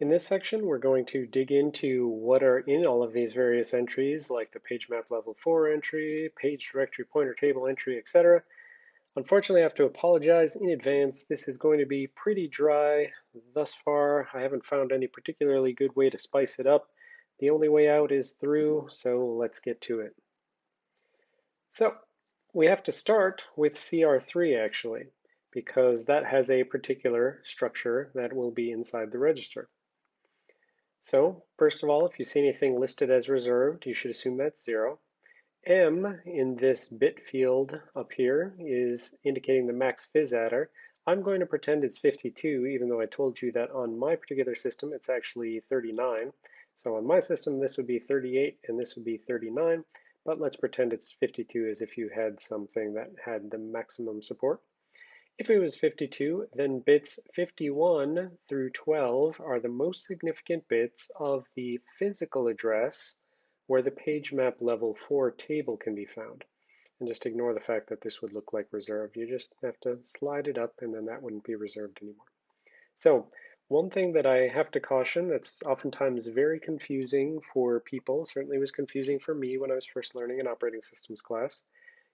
In this section, we're going to dig into what are in all of these various entries, like the page map level 4 entry, page directory pointer table entry, etc. Unfortunately, I have to apologize in advance. This is going to be pretty dry thus far. I haven't found any particularly good way to spice it up. The only way out is through, so let's get to it. So we have to start with CR3 actually, because that has a particular structure that will be inside the register. So first of all, if you see anything listed as reserved, you should assume that's zero. M in this bit field up here is indicating the max phys adder. I'm going to pretend it's 52, even though I told you that on my particular system, it's actually 39. So on my system, this would be 38 and this would be 39, but let's pretend it's 52 as if you had something that had the maximum support. If it was 52, then bits 51 through 12 are the most significant bits of the physical address where the page map level 4 table can be found. And just ignore the fact that this would look like reserved. You just have to slide it up and then that wouldn't be reserved anymore. So one thing that I have to caution that's oftentimes very confusing for people, certainly was confusing for me when I was first learning an operating systems class,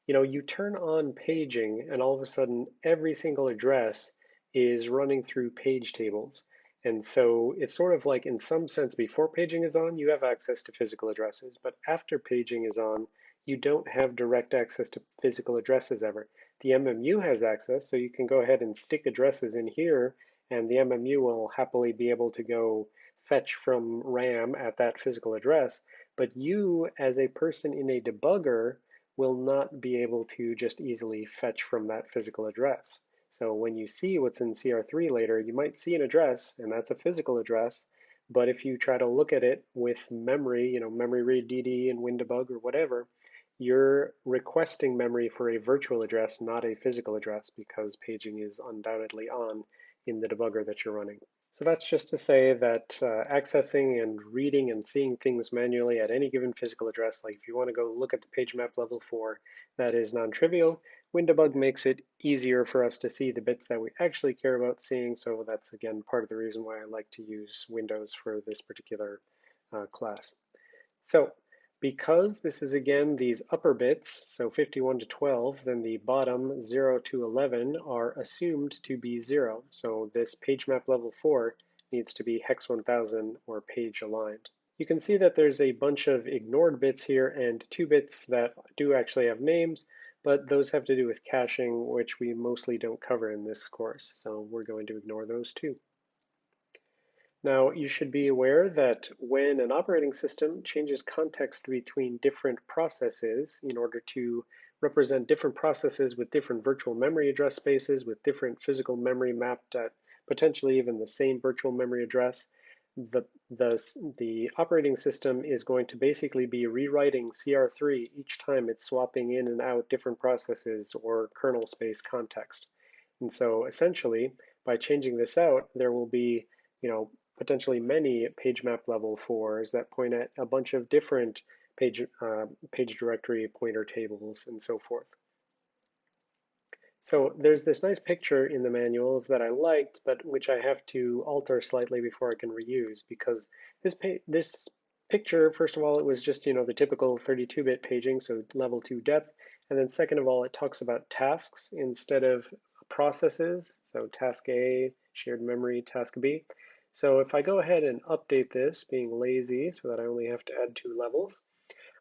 you know, you turn on paging and all of a sudden every single address is running through page tables. And so it's sort of like in some sense before paging is on, you have access to physical addresses, but after paging is on, you don't have direct access to physical addresses ever. The MMU has access, so you can go ahead and stick addresses in here, and the MMU will happily be able to go fetch from RAM at that physical address. But you, as a person in a debugger, will not be able to just easily fetch from that physical address. So when you see what's in CR3 later, you might see an address, and that's a physical address, but if you try to look at it with memory, you know, memory read DD and WinDbg or whatever, you're requesting memory for a virtual address, not a physical address, because paging is undoubtedly on in the debugger that you're running. So that's just to say that uh, accessing and reading and seeing things manually at any given physical address, like if you want to go look at the page map level 4, that is non-trivial. WinDbg makes it easier for us to see the bits that we actually care about seeing, so that's again part of the reason why I like to use Windows for this particular uh, class. So because this is again these upper bits, so 51 to 12, then the bottom 0 to 11 are assumed to be 0. So this page map level 4 needs to be hex 1000 or page aligned. You can see that there's a bunch of ignored bits here and two bits that do actually have names, but those have to do with caching, which we mostly don't cover in this course. So we're going to ignore those too. Now, you should be aware that when an operating system changes context between different processes in order to represent different processes with different virtual memory address spaces, with different physical memory mapped at potentially even the same virtual memory address, the, the, the operating system is going to basically be rewriting CR3 each time it's swapping in and out different processes or kernel space context. And so essentially, by changing this out, there will be you know, potentially many page map level fours that point at a bunch of different page, uh, page directory pointer tables and so forth. So there's this nice picture in the manuals that I liked, but which I have to alter slightly before I can reuse because this this picture, first of all, it was just you know the typical 32-bit paging, so level two depth, and then second of all, it talks about tasks instead of processes. So task A, shared memory, task B. So if I go ahead and update this, being lazy so that I only have to add two levels,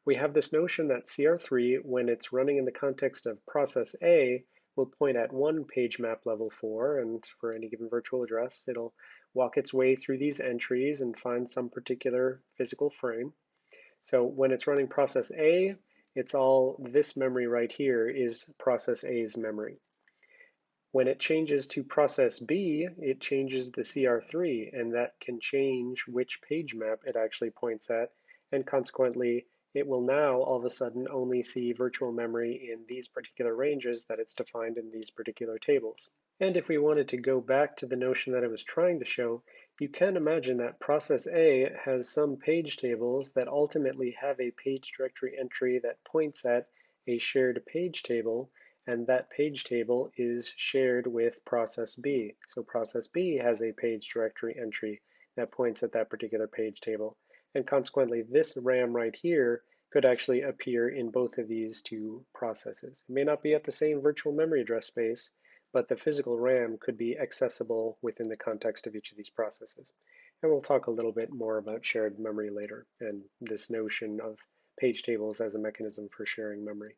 we have this notion that CR3, when it's running in the context of process A, will point at one page map level 4, and for any given virtual address, it'll walk its way through these entries and find some particular physical frame. So when it's running process A, it's all this memory right here is process A's memory. When it changes to process B, it changes the CR3, and that can change which page map it actually points at, and consequently, it will now all of a sudden only see virtual memory in these particular ranges that it's defined in these particular tables. And if we wanted to go back to the notion that I was trying to show, you can imagine that process A has some page tables that ultimately have a page directory entry that points at a shared page table, and that page table is shared with process B. So process B has a page directory entry that points at that particular page table. And consequently, this RAM right here could actually appear in both of these two processes. It may not be at the same virtual memory address space, but the physical RAM could be accessible within the context of each of these processes. And we'll talk a little bit more about shared memory later and this notion of page tables as a mechanism for sharing memory.